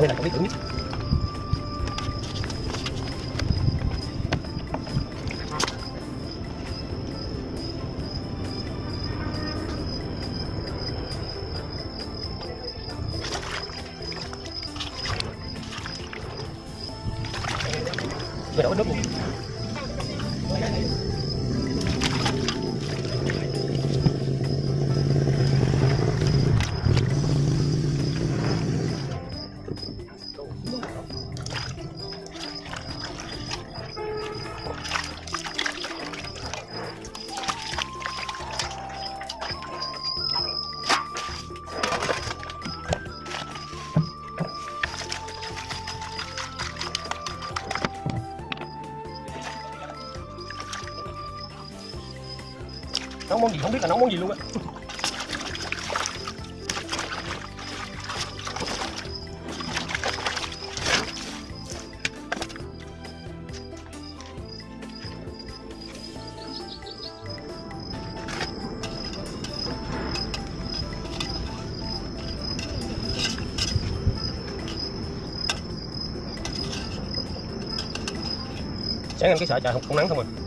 đây là cái biết tưởng nhất nấu món gì? Không biết là nấu món gì luôn á. Sáng em cái sợ trời không, không nắng không à.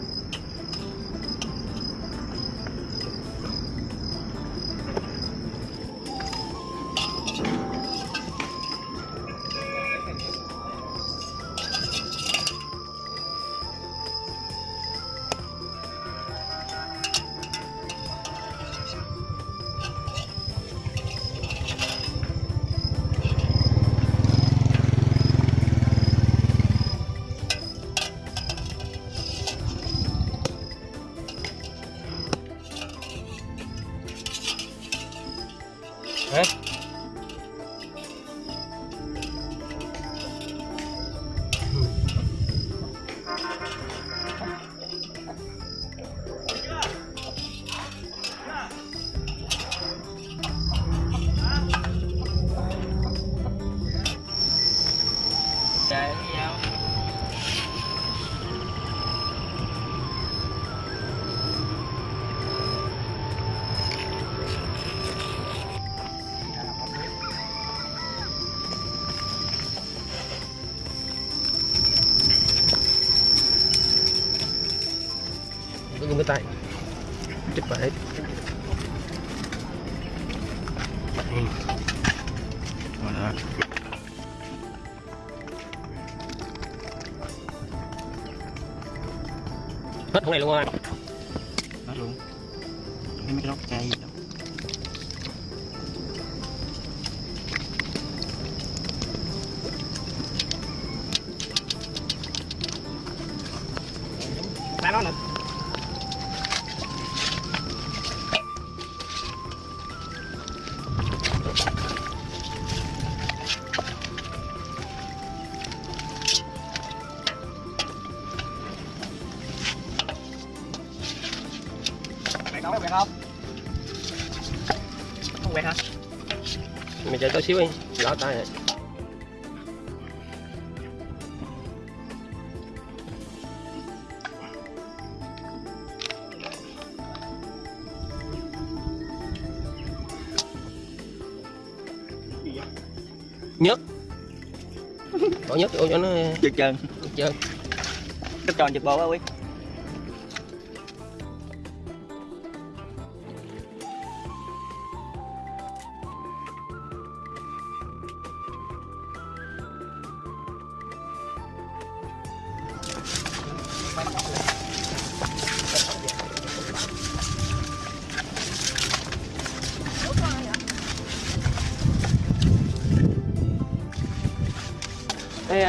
Chích vào hết. Hết con này luôn rồi. Đó luôn. Cái mấy cái lóc chay gì đó. Tay nó nè mày chờ tôi xíu đi lỡ tay rồi nhớt bỏ nhớt vô cho nó Chật trơn trơn Cấp tròn chật bò quá quý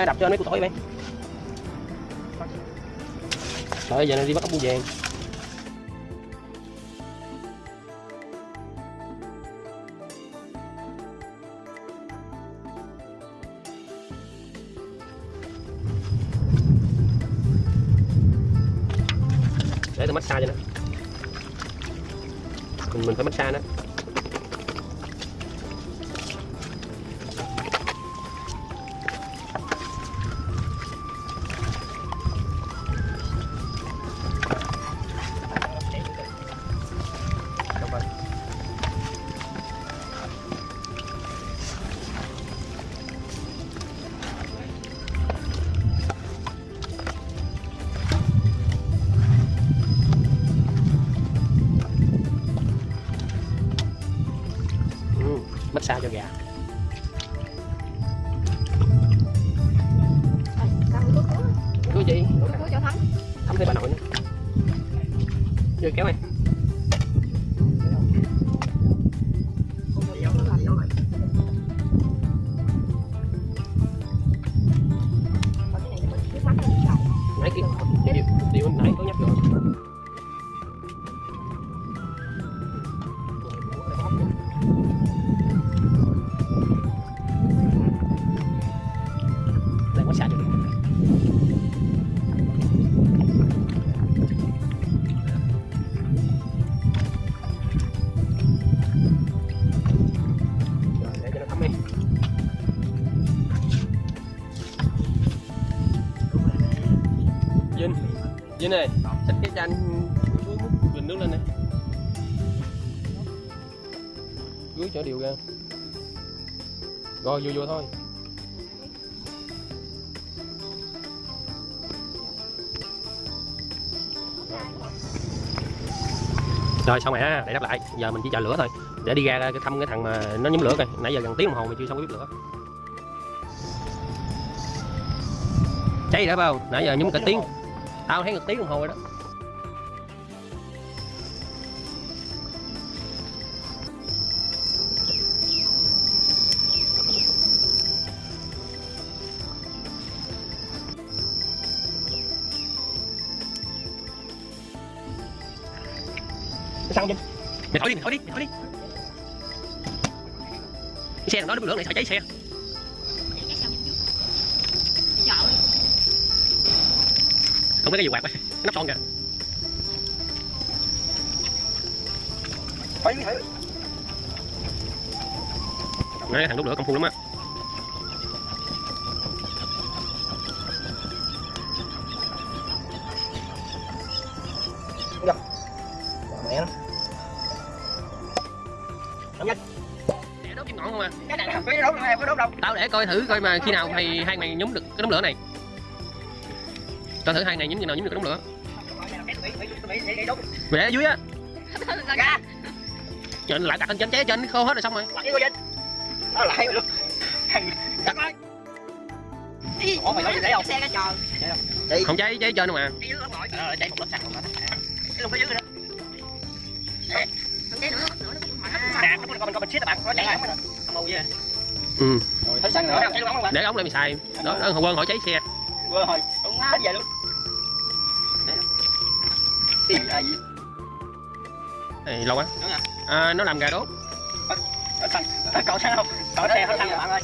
đập cho mấy củ tỏi vậy. Rồi giờ này đi bắt ốc bươu vàng. Để tôi massage cho nó. Mình mình phải massage nó. Massage cho gà. Cứ gì? Thăm thêm bà nội nữa. Vô kéo này dưới này xách cái chanh xuống múc bình nước lên này. Dưới chở điều ra rồi, vô vô thôi. Rồi, xong rồi ha, để đáp lại. Giờ mình chỉ chờ lửa thôi. Để đi ra cái thăm cái thằng mà nó nhóm lửa coi. Nãy giờ gần tiếng đồng hồ mà chưa xong cái bếp lửa. Cháy đã bao không? Nãy giờ nhóm cả tiếng tao thấy ngược tiếng đồng hồ rồi đó. Cái xăng Vinh Mày thổi đi, mày thổi đi, mày thổi đi. Cái xe nó đó đốt lửa này sợ cháy xe. Không cái gì quạt cái nắp son kìa. Nói thằng đốt lửa công phu lắm á. Mẹ. Nó. Để đốt kim ngọn không à? Cái này không phải đốt đâu. Tao để coi thử coi mà khi nào thì hai mày nhúng được cái đống lửa này Coi thử hai ngày nhúng như nào nhúng được đống lửa ở dưới á Ra. Cho anh lại đặt lên trên cháy trên khô hết rồi xong rồi Lại. Nó lại luôn. Đặt lại. Ủa mày nói gì đấy không? xe cái tròn Chị. Không cháy cháy trên đâu mà nó. Ờ, cháy một lớp xăng rồi. Cái luôn cái dưới nữa. không cháy nữa nữa nó Nè, nó mình con mình siết bạn, nó chạy. Không màu gì. Ừ Rồi, thấy xăng nữa, để ống lại mày xài đó đó quân hỏi cháy xe Vừa rồi, đúng hết về luôn. Tiền là gì? này lâu quá à? nó làm gà đốt cậu xăng không? Cậu xe hết xăng rồi bạn ơi.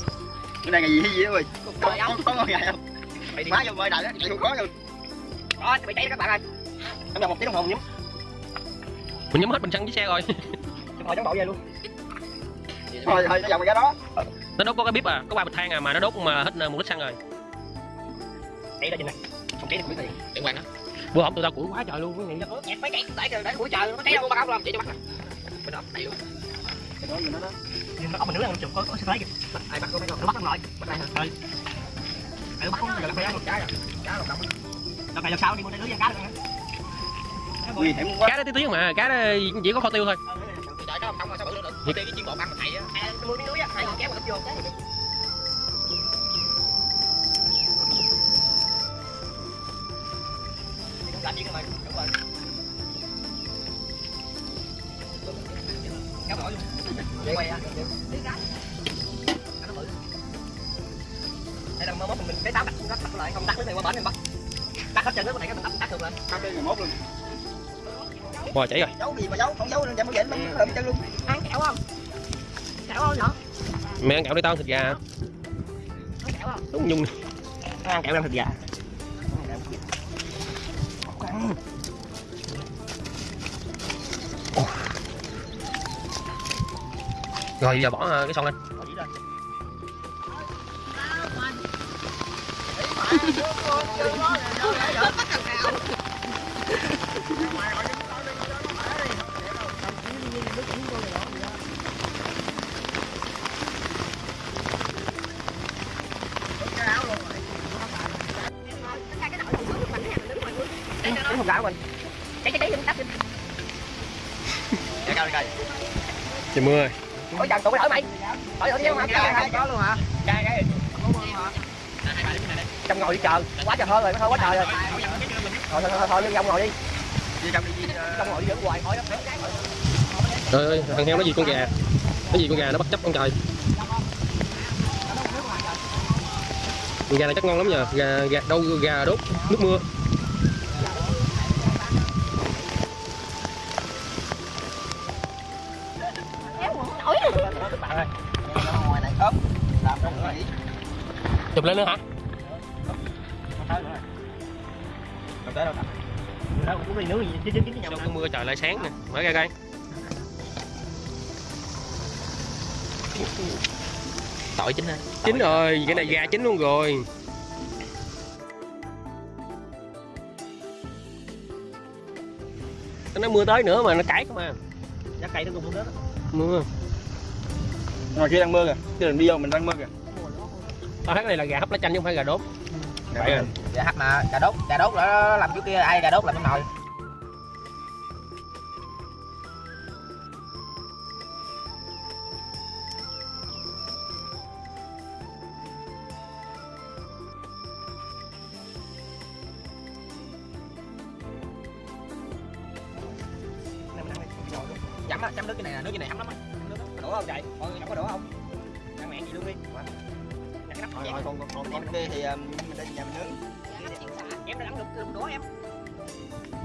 Cái này là gì gì ơi? Có có có ngồi gà không? Mày đi quá vô bơi đại đó, không có luôn. Đó, bị cháy đó các bạn ơi. Em là một tiếng đồng hồ mình nhắm, mình nhắm hết bình xăng với xe rồi hồi chống độ về luôn. Thôi thôi, nó dòng cái đó. nó đốt có cái bếp à có ba bịch than à mà nó đốt mà hết một lít xăng rồi Cháy đó trên này. Không cháy được biết gì. đừng quăng đó bữa hổm tụi tao củi quá trời luôn cái này Nhạc mấy chạy đẩy để củi trời nó cháy đâu bao không? chỉ cho bắt nè bên đó đầy luôn Cái đó mình nó đó. Nhưng nó có mình nước ăn chụp có có thấy kìa. Ai bắt có phải nó bắt nó lại. Bắt đây thôi. Ai bắt không giờ phải ăn một trái rồi. Cá một đồng. Đâu phải lần sau đi mua lưới cá được không? Nguy hiểm quá. cá đó tí tiếng mà cá đó chỉ có kho tiêu thôi Trời có không mà sao bự được. Thì cái chiên bột ăn mà thầy á. À, mua miếng lưới á, thầy kéo vào vô. Hết trơn nước này cái mình đặt đặt được lên. Đặt cái mốt luôn. bò chảy rồi Giấu gì mà giấu, không giấu nên có dễ lắm, làm chân luôn. ăn kẹo không kẹo không nữa mẹ ăn kẹo đi tao ăn thịt gà ăn kẹo không đúng nhung Nó ăn kẹo làm thịt gà. rồi giờ bỏ ờ, cái son lên hộp gạo của mình. cháy cháy cháy đừng tắt đi Để cao đi coi. trời mưa có dần tụi mày thử mày thử thử đi không có luôn hả ngồi đi chờ. Quá trời hơi rồi nó hơi quá trời rồi. Thôi thôi thôi thôi lên trong ngồi đi. Trong ngồi đi dẫn hoài hỏi đó trời ơi thằng heo nó gì con gà? Cái gì con gà nó bất chấp con trời? Gà này chắc ngon lắm nhờ. Gà gà đâu gà đốt nước mưa. Chụp lên nữa hả đâu cũng đi nướng gì chứ chứ chứ sao cái mưa trời lại sáng nè? Mở ra coi. Tỏi chín á chín rồi cái này gà chín luôn rồi. Nó mưa tới nữa mà nó cãi không à. Giá cây nó cũng đó. Mưa. Ngoài kia đang mưa kìa cái đường đi vô mình đang mưa kìa. Tao thấy cái này là gà hấp lá chanh chứ không phải gà đốt Vậy à. hấp mà cà đốt cà đốt là làm chỗ kia ai cà đốt làm trong nồi thôi chén thôi còn còn còn kia thì um, mình để nhà mình nướng em đã ăn được đũa em.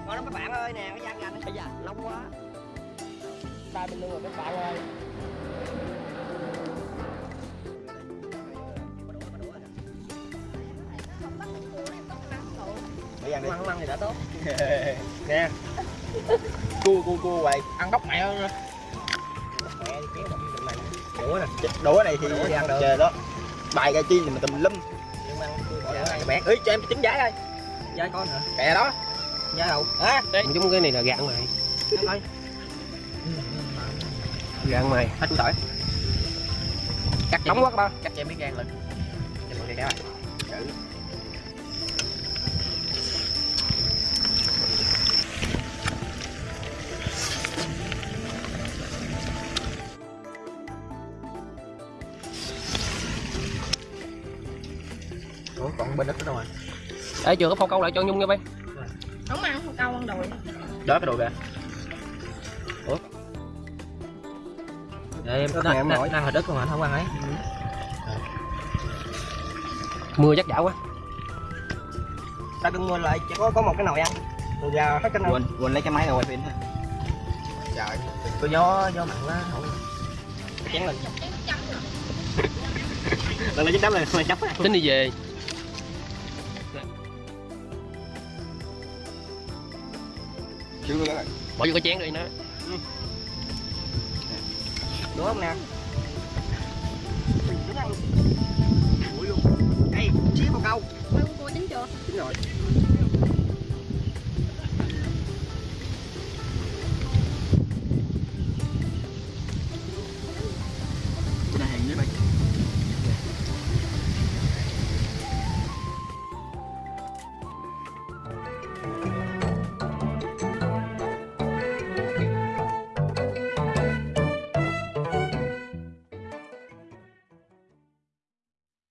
Ngon lắm các bạn ơi nè cái da gà nó sẽ già lâu quá. Tay bên luôn rồi các bạn ơi. Để ăn đi. Ăn ăn thì đã tốt. Nè. Cua cua cua vậy ăn bóc mẹ ơi. Mẹ kéo đũa nè. Đũa này thì Đũa ăn được. chè đó bài cà chi thì mình tùm lum. Bạn ơi cho em trứng giá coi da con hả? Kè đó. Da đâu á giống cái này là gà ăn mày ăn mày. Hết củ tỏi cắt nóng quá các ba. Cắt cho em miếng gan lên cho mọi người kéo Ủa, còn bên đất đó đâu rồi? Ê chưa có phao câu lại cho Nhung nha bay. Không ăn không câu ăn đùi Đó cái đồ kìa. để em này em nó nổi. ăn hồi đất không anh không ăn ấy. Mưa chắc dạo quá. Ta cưng mua lại chỉ có có một cái nồi ăn. Rồi gà hết cái nồi. Quên, quên lấy cái máy ra quay phim. Trời, có gió gió mặn quá không chén lên. Lần này chín đấm này mày chấp tính đi về Chữ luôn đó Bỏ vô cái chén đi nó. Ừ. Đúng không nè Đúng không? Đây, xíu một câu Mới cua chín chưa? Chín rồi